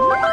What?